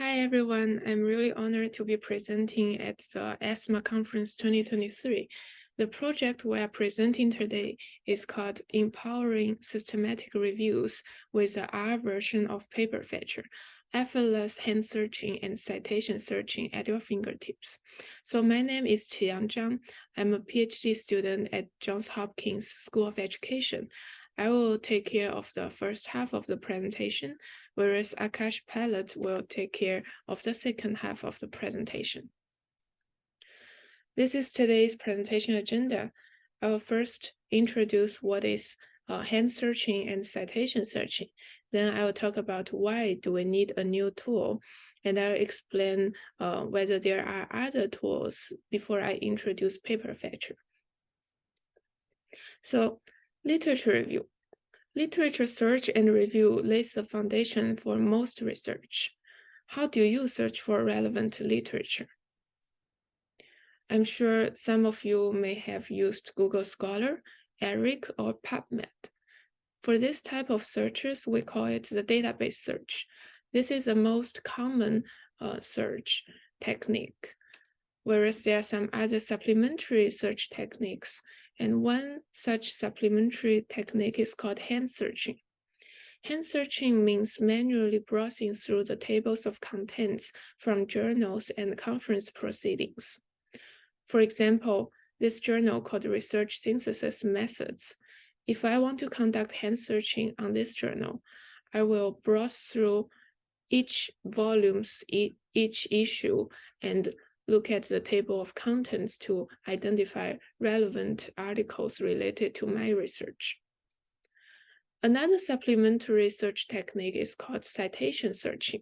Hi, everyone. I'm really honored to be presenting at the ESMA Conference 2023. The project we are presenting today is called Empowering Systematic Reviews with the R version of Paperfetcher, effortless hand searching and citation searching at your fingertips. So my name is Qiyang Zhang. I'm a PhD student at Johns Hopkins School of Education. I will take care of the first half of the presentation, whereas Akash Pallath will take care of the second half of the presentation. This is today's presentation agenda. I will first introduce what is uh, hand searching and citation searching. Then I will talk about why do we need a new tool, and I'll explain uh, whether there are other tools before I introduce Paperfetcher. So literature review. Literature search and review lays the foundation for most research. How do you search for relevant literature? I'm sure some of you may have used Google Scholar, ERIC, or PubMed. For this type of searches, we call it the database search. This is the most common uh, search technique, whereas there are some other supplementary search techniques and one such supplementary technique is called hand searching. Hand searching means manually browsing through the tables of contents from journals and conference proceedings. For example, this journal called Research Synthesis Methods. If I want to conduct hand searching on this journal, I will browse through each volumes, each issue, and look at the table of contents to identify relevant articles related to my research. Another supplementary search technique is called citation searching.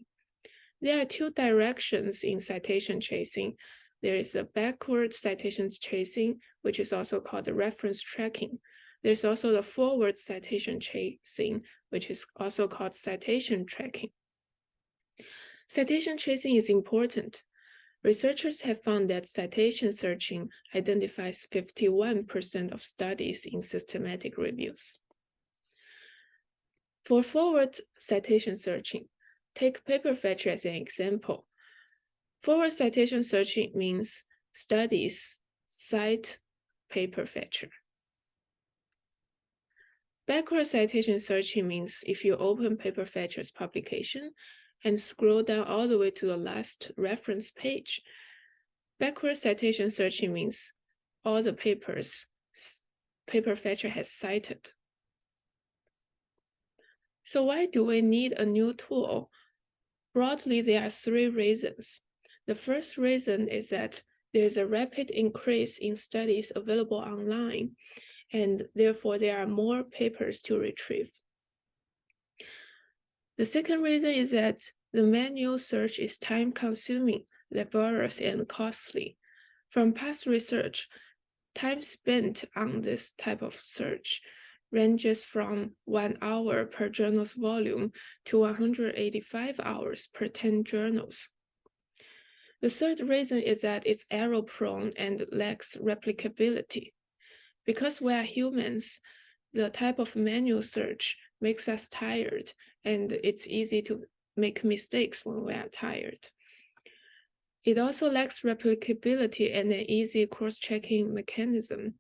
There are two directions in citation chasing. There is a backward citation chasing, which is also called reference tracking. There's also the forward citation chasing, which is also called citation tracking. Citation chasing is important Researchers have found that citation searching identifies 51% of studies in systematic reviews. For forward citation searching, take Paperfetcher as an example. Forward citation searching means studies cite Paperfetcher. Backward citation searching means if you open Paperfetcher's publication and scroll down all the way to the last reference page. Backward citation searching means all the papers paper fetcher has cited. So why do we need a new tool? Broadly, there are three reasons. The first reason is that there is a rapid increase in studies available online, and therefore there are more papers to retrieve. The second reason is that the manual search is time-consuming, laborious, and costly. From past research, time spent on this type of search ranges from one hour per journal's volume to 185 hours per 10 journals. The third reason is that it's error-prone and lacks replicability. Because we are humans, the type of manual search makes us tired and it's easy to make mistakes when we are tired. It also lacks replicability and an easy cross-checking mechanism.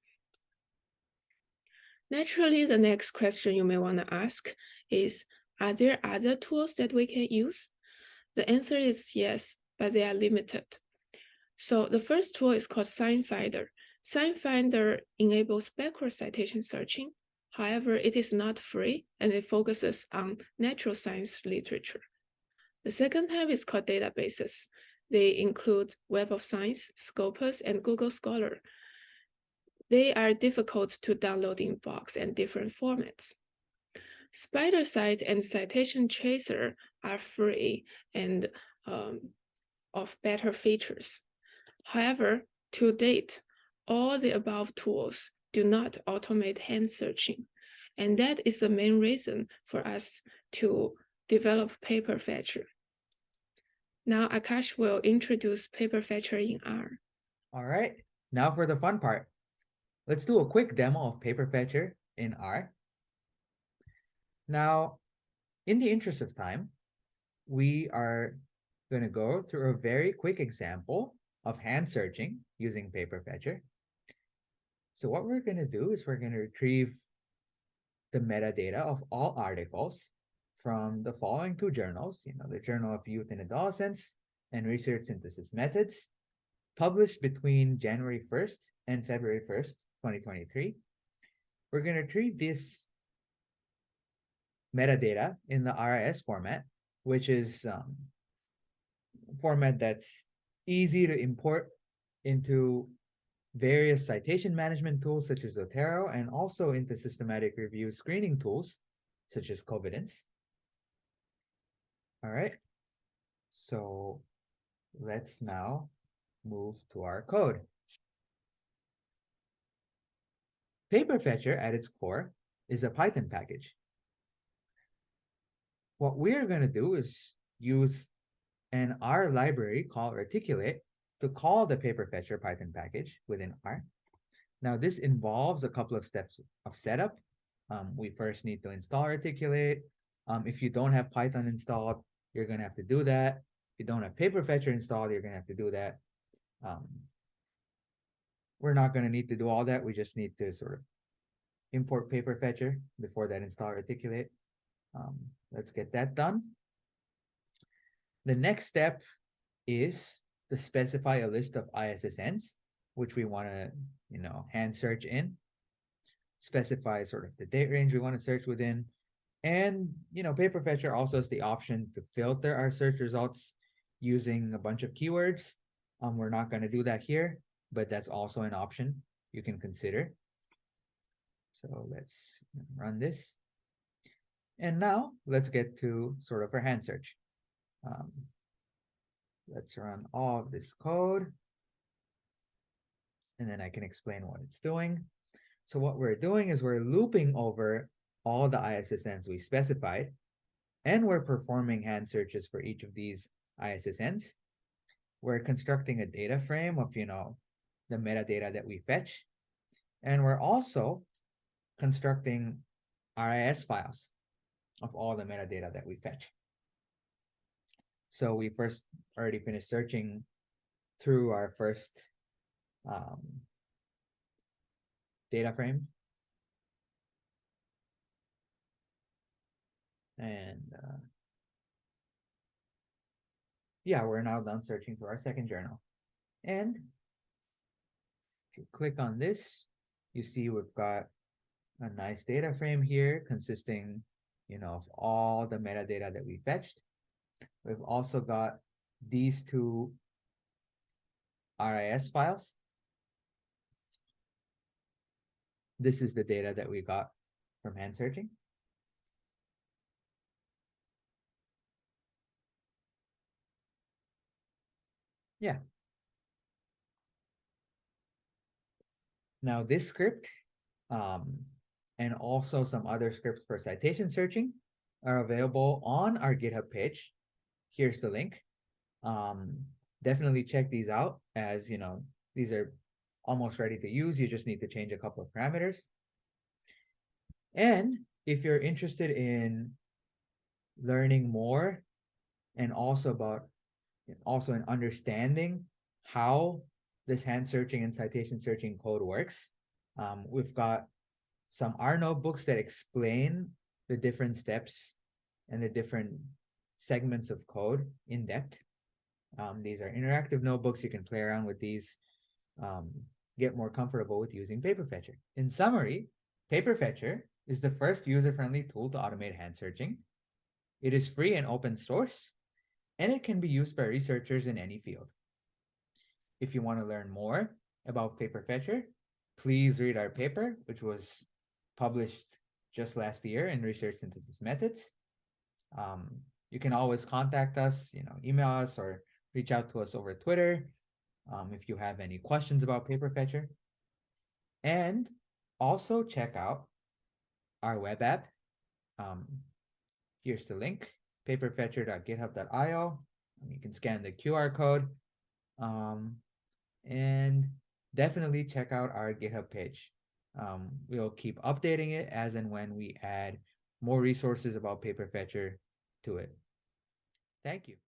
Naturally, the next question you may want to ask is, are there other tools that we can use? The answer is yes, but they are limited. So the first tool is called SciFinder. SciFinder enables backward citation searching However, it is not free and it focuses on natural science literature. The second type is called databases. They include Web of Science, Scopus, and Google Scholar. They are difficult to download in box and different formats. SpiderCite and Citation Chaser are free and um, of better features. However, to date, all the above tools do not automate hand searching. And that is the main reason for us to develop paper fetcher. Now Akash will introduce paper fetcher in R. All right, now for the fun part. Let's do a quick demo of paper fetcher in R. Now, in the interest of time, we are going to go through a very quick example of hand searching using paper fetcher. So what we're going to do is we're going to retrieve the metadata of all articles from the following two journals, you know, the Journal of Youth and Adolescence and Research Synthesis Methods, published between January 1st and February 1st, 2023. We're going to retrieve this metadata in the RIS format, which is um, format that's easy to import into various citation management tools such as Zotero and also into systematic review screening tools such as Covidence. All right, so let's now move to our code. Paperfetcher at its core is a Python package. What we're going to do is use an R library called reticulate to call the Paperfetcher Python package within R. Now, this involves a couple of steps of setup. Um, we first need to install reticulate. Um, if you don't have Python installed, you're going to have to do that. If you don't have Paperfetcher installed, you're going to have to do that. Um, we're not going to need to do all that. We just need to sort of import Paperfetcher before that install reticulate. Um, let's get that done. The next step is to specify a list of ISSNs, which we want to, you know, hand search in. Specify sort of the date range we want to search within. And, you know, Paperfetcher also has the option to filter our search results using a bunch of keywords. Um, we're not going to do that here, but that's also an option you can consider. So let's run this. And now let's get to sort of our hand search. Um, let's run all of this code. And then I can explain what it's doing. So what we're doing is we're looping over all the ISSNs we specified, and we're performing hand searches for each of these ISSNs. We're constructing a data frame of, you know, the metadata that we fetch. And we're also constructing RIS files of all the metadata that we fetch. So we first already finished searching through our first um, data frame. And uh, yeah, we're now done searching for our second journal. And if you click on this, you see we've got a nice data frame here consisting, you know, of all the metadata that we fetched. We've also got these two RIS files. This is the data that we got from hand searching. Yeah. Now this script um, and also some other scripts for citation searching are available on our GitHub page. Here's the link. Um, definitely check these out as, you know, these are almost ready to use. You just need to change a couple of parameters. And if you're interested in learning more and also about also in understanding how this hand searching and citation searching code works, um, we've got some R notebooks that explain the different steps and the different segments of code in depth. Um, these are interactive notebooks. You can play around with these, um, get more comfortable with using Paperfetcher. In summary, Paperfetcher is the first user-friendly tool to automate hand searching. It is free and open source, and it can be used by researchers in any field. If you want to learn more about Paperfetcher, please read our paper, which was published just last year in Research Synthesis Methods. Um, you can always contact us, you know, email us or reach out to us over Twitter um, if you have any questions about Paperfetcher. And also check out our web app. Um, here's the link, paperfetcher.github.io. You can scan the QR code. Um, and definitely check out our GitHub page. Um, we'll keep updating it as and when we add more resources about Paperfetcher to it. Thank you.